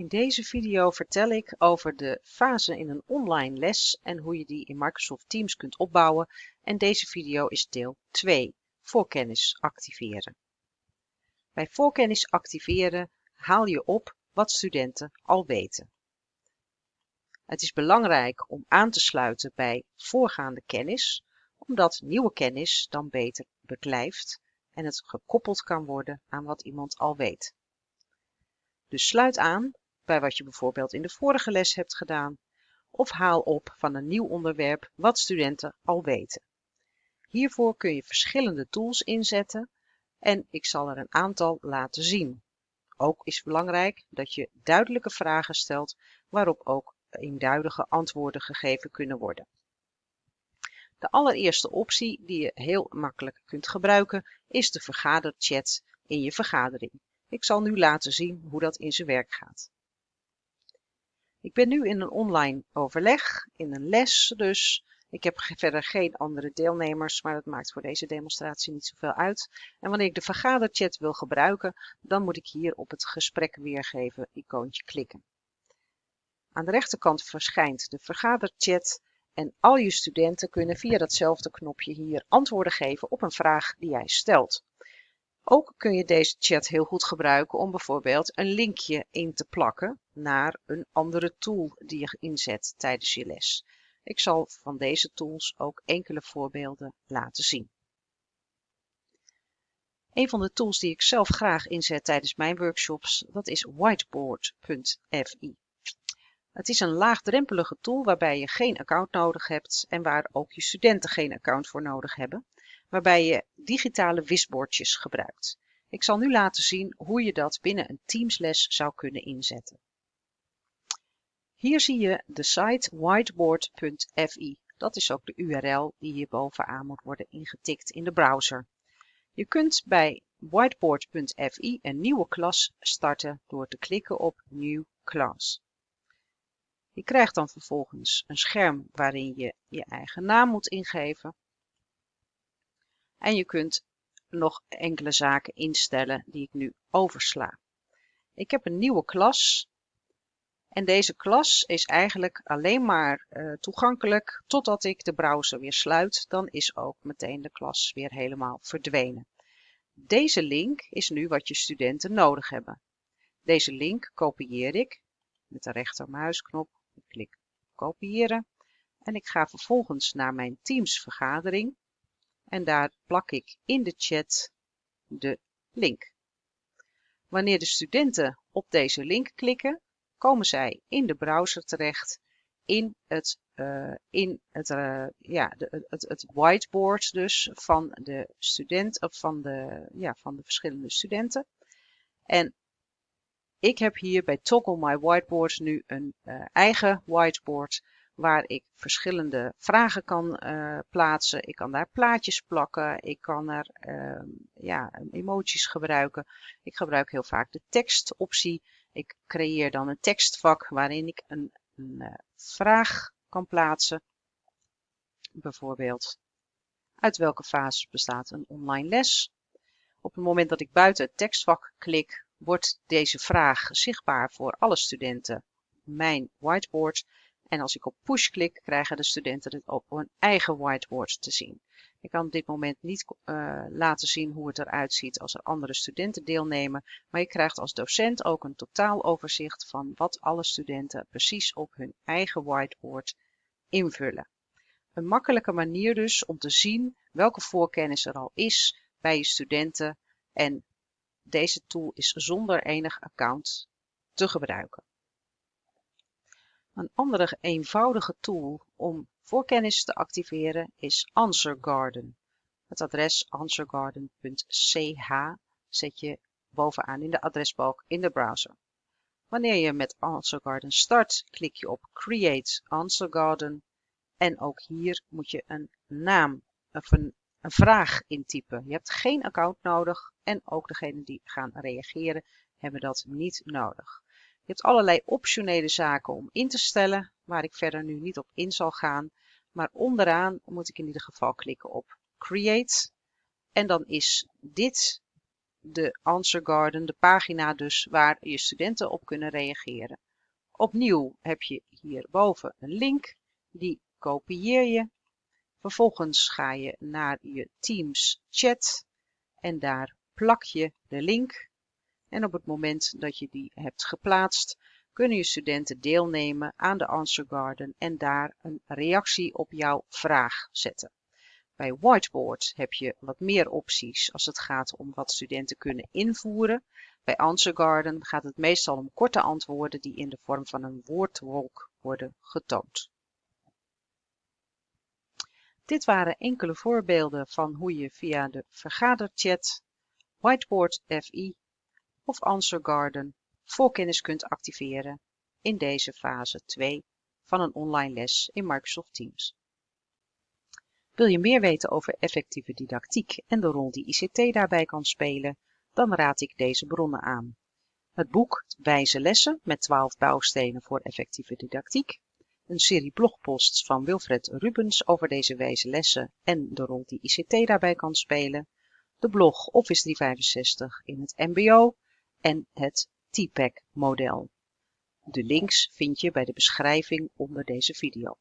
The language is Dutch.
In deze video vertel ik over de fase in een online les en hoe je die in Microsoft Teams kunt opbouwen en deze video is deel 2, voorkennis activeren. Bij voorkennis activeren haal je op wat studenten al weten. Het is belangrijk om aan te sluiten bij voorgaande kennis, omdat nieuwe kennis dan beter beklijft en het gekoppeld kan worden aan wat iemand al weet. Dus sluit aan bij wat je bijvoorbeeld in de vorige les hebt gedaan, of haal op van een nieuw onderwerp wat studenten al weten. Hiervoor kun je verschillende tools inzetten en ik zal er een aantal laten zien. Ook is belangrijk dat je duidelijke vragen stelt waarop ook eenduidige antwoorden gegeven kunnen worden. De allereerste optie die je heel makkelijk kunt gebruiken is de vergaderchat in je vergadering. Ik zal nu laten zien hoe dat in zijn werk gaat. Ik ben nu in een online overleg, in een les dus. Ik heb verder geen andere deelnemers, maar dat maakt voor deze demonstratie niet zoveel uit. En wanneer ik de vergaderchat wil gebruiken, dan moet ik hier op het gesprek weergeven icoontje klikken. Aan de rechterkant verschijnt de vergaderchat en al je studenten kunnen via datzelfde knopje hier antwoorden geven op een vraag die jij stelt. Ook kun je deze chat heel goed gebruiken om bijvoorbeeld een linkje in te plakken naar een andere tool die je inzet tijdens je les. Ik zal van deze tools ook enkele voorbeelden laten zien. Een van de tools die ik zelf graag inzet tijdens mijn workshops, dat is whiteboard.fi. Het is een laagdrempelige tool waarbij je geen account nodig hebt en waar ook je studenten geen account voor nodig hebben waarbij je digitale wisbordjes gebruikt. Ik zal nu laten zien hoe je dat binnen een Teams-les zou kunnen inzetten. Hier zie je de site whiteboard.fi. Dat is ook de URL die hier bovenaan moet worden ingetikt in de browser. Je kunt bij whiteboard.fi een nieuwe klas starten door te klikken op New Class. Je krijgt dan vervolgens een scherm waarin je je eigen naam moet ingeven en je kunt nog enkele zaken instellen die ik nu oversla. Ik heb een nieuwe klas. En deze klas is eigenlijk alleen maar uh, toegankelijk totdat ik de browser weer sluit. Dan is ook meteen de klas weer helemaal verdwenen. Deze link is nu wat je studenten nodig hebben. Deze link kopieer ik met de rechtermuisknop. Ik klik kopiëren. En ik ga vervolgens naar mijn Teams vergadering en daar plak ik in de chat de link. Wanneer de studenten op deze link klikken, komen zij in de browser terecht in het, uh, in het, uh, ja, de, het, het whiteboard dus van de student of van de, ja, van de verschillende studenten. En ik heb hier bij Toggle My Whiteboard nu een uh, eigen whiteboard waar ik verschillende vragen kan uh, plaatsen. Ik kan daar plaatjes plakken. Ik kan er uh, ja, emoties gebruiken. Ik gebruik heel vaak de tekstoptie. Ik creëer dan een tekstvak waarin ik een, een uh, vraag kan plaatsen. Bijvoorbeeld, uit welke fase bestaat een online les? Op het moment dat ik buiten het tekstvak klik, wordt deze vraag zichtbaar voor alle studenten mijn whiteboard en als ik op push klik, krijgen de studenten het op hun eigen whiteboard te zien. Ik kan op dit moment niet uh, laten zien hoe het eruit ziet als er andere studenten deelnemen, maar je krijgt als docent ook een totaaloverzicht van wat alle studenten precies op hun eigen whiteboard invullen. Een makkelijke manier dus om te zien welke voorkennis er al is bij je studenten en deze tool is zonder enig account te gebruiken. Een andere eenvoudige tool om voorkennis te activeren is AnswerGarden. Het adres answergarden.ch zet je bovenaan in de adresbalk in de browser. Wanneer je met AnswerGarden start, klik je op Create AnswerGarden en ook hier moet je een naam of een, een vraag intypen. Je hebt geen account nodig en ook degenen die gaan reageren hebben dat niet nodig. Je hebt allerlei optionele zaken om in te stellen, waar ik verder nu niet op in zal gaan. Maar onderaan moet ik in ieder geval klikken op Create. En dan is dit de Answer Garden, de pagina dus waar je studenten op kunnen reageren. Opnieuw heb je hierboven een link, die kopieer je. Vervolgens ga je naar je Teams chat en daar plak je de link. En op het moment dat je die hebt geplaatst, kunnen je studenten deelnemen aan de Answer Garden en daar een reactie op jouw vraag zetten. Bij Whiteboard heb je wat meer opties als het gaat om wat studenten kunnen invoeren. Bij Answer Garden gaat het meestal om korte antwoorden die in de vorm van een woordwolk worden getoond. Dit waren enkele voorbeelden van hoe je via de vergaderchat, Whiteboard FI of Answer Garden voorkennis kunt activeren in deze fase 2 van een online les in Microsoft Teams. Wil je meer weten over effectieve didactiek en de rol die ICT daarbij kan spelen, dan raad ik deze bronnen aan. Het boek Wijze lessen met 12 bouwstenen voor effectieve didactiek, een serie blogposts van Wilfred Rubens over deze wijze lessen en de rol die ICT daarbij kan spelen, de blog Office 365 in het mbo en het TPAC model. De links vind je bij de beschrijving onder deze video.